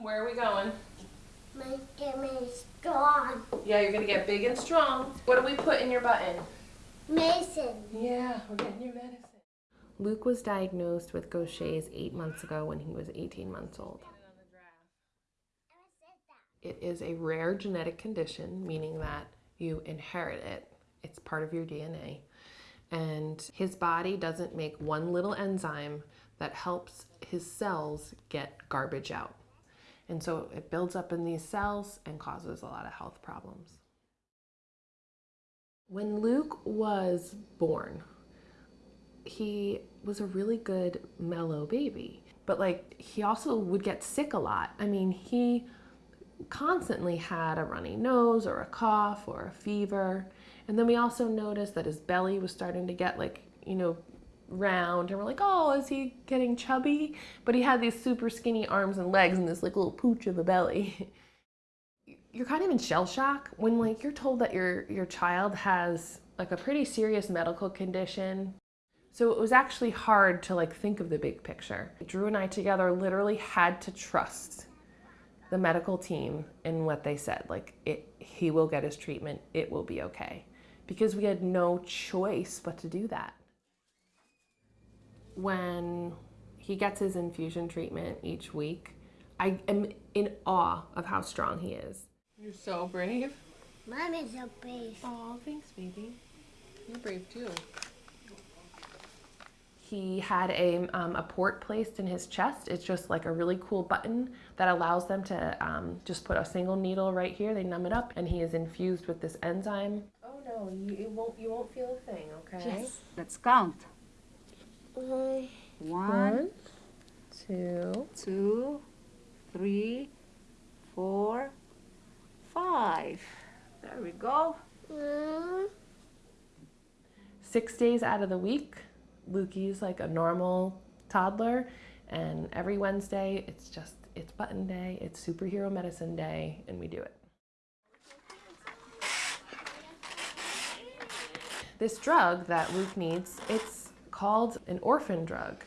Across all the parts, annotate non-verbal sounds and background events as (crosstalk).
Where are we going? Make me strong. Yeah, you're gonna get big and strong. What do we put in your button? Mason. Yeah, we're getting your medicine. Luke was diagnosed with Gaucher's eight months ago when he was 18 months old. It is a rare genetic condition, meaning that you inherit it. It's part of your DNA. And his body doesn't make one little enzyme that helps his cells get garbage out. And so it builds up in these cells and causes a lot of health problems. When Luke was born, he was a really good mellow baby, but like he also would get sick a lot. I mean, he constantly had a runny nose or a cough or a fever. And then we also noticed that his belly was starting to get like, you know, round and we're like, oh, is he getting chubby? But he had these super skinny arms and legs and this like little pooch of a belly. (laughs) you're kind of in shell shock when like you're told that your your child has like a pretty serious medical condition. So it was actually hard to like think of the big picture. Drew and I together literally had to trust the medical team in what they said. Like it he will get his treatment, it will be okay. Because we had no choice but to do that. When he gets his infusion treatment each week, I am in awe of how strong he is. You're so brave. Mom is so brave. Oh, thanks, baby. You're brave too. He had a, um, a port placed in his chest. It's just like a really cool button that allows them to um, just put a single needle right here. They numb it up, and he is infused with this enzyme. Oh no, you it won't you won't feel a thing, okay? Yes. Let's count. One, two, two, three, four, five. There we go. uh, six days out of the week, Lukey's like a normal toddler, and every Wednesday it's just it's button day, it's superhero medicine day, and we do it. This drug that Luke needs, it's called an orphan drug,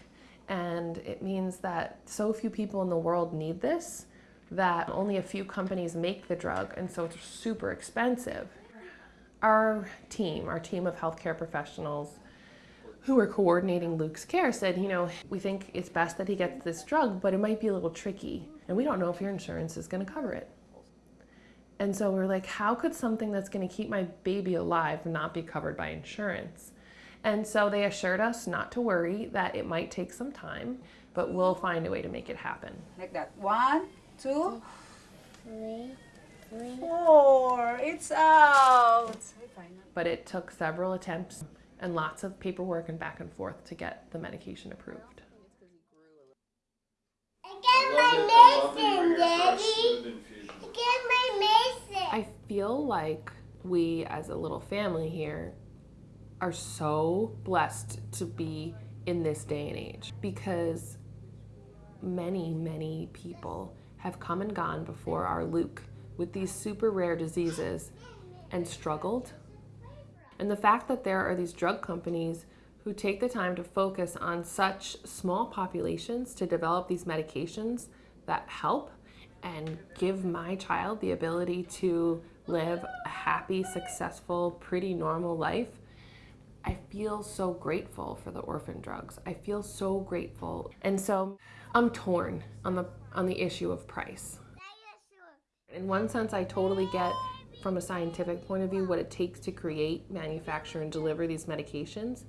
and it means that so few people in the world need this that only a few companies make the drug, and so it's super expensive. Our team, our team of healthcare professionals who are coordinating Luke's care said, you know, we think it's best that he gets this drug, but it might be a little tricky, and we don't know if your insurance is going to cover it. And so we're like, how could something that's going to keep my baby alive not be covered by insurance? And so they assured us not to worry, that it might take some time, but we'll find a way to make it happen. Like that. One, two, three, three. four. It's out. But it took several attempts and lots of paperwork and back and forth to get the medication approved. I get my Mason, Daddy. I get my Mason. I feel like we, as a little family here, are so blessed to be in this day and age because many, many people have come and gone before our Luke with these super rare diseases and struggled. And the fact that there are these drug companies who take the time to focus on such small populations to develop these medications that help and give my child the ability to live a happy, successful, pretty normal life, I feel so grateful for the orphan drugs. I feel so grateful. And so I'm torn on the on the issue of price. In one sense, I totally get from a scientific point of view what it takes to create, manufacture, and deliver these medications.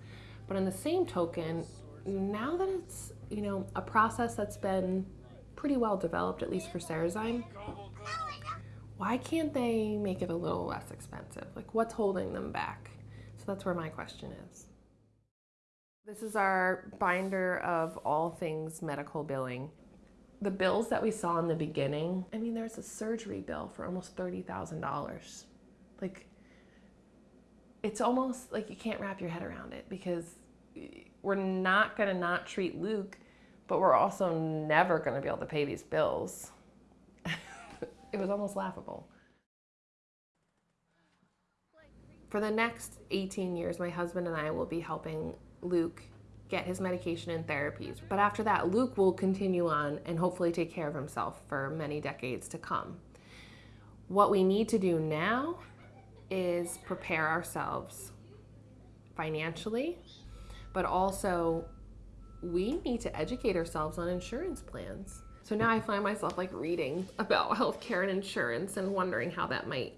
But on the same token, now that it's, you know, a process that's been pretty well developed, at least for Cerezyme, why can't they make it a little less expensive? Like what's holding them back? So that's where my question is. This is our binder of all things medical billing. The bills that we saw in the beginning, I mean, there's a surgery bill for almost $30,000. Like, it's almost like you can't wrap your head around it because we're not going to not treat Luke, but we're also never going to be able to pay these bills. (laughs) it was almost laughable. For the next 18 years, my husband and I will be helping Luke get his medication and therapies. But after that, Luke will continue on and hopefully take care of himself for many decades to come. What we need to do now is prepare ourselves financially, but also we need to educate ourselves on insurance plans. So now I find myself like reading about (laughs) healthcare and insurance and wondering how that might,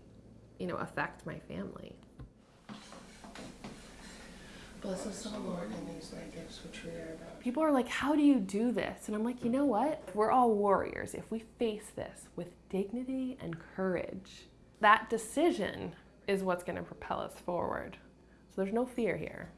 you know, affect my family. Bless us, O Lord, and these thy gifts which we are about. People are like, how do you do this? And I'm like, you know what? We're all warriors. If we face this with dignity and courage, that decision is what's going to propel us forward. So there's no fear here.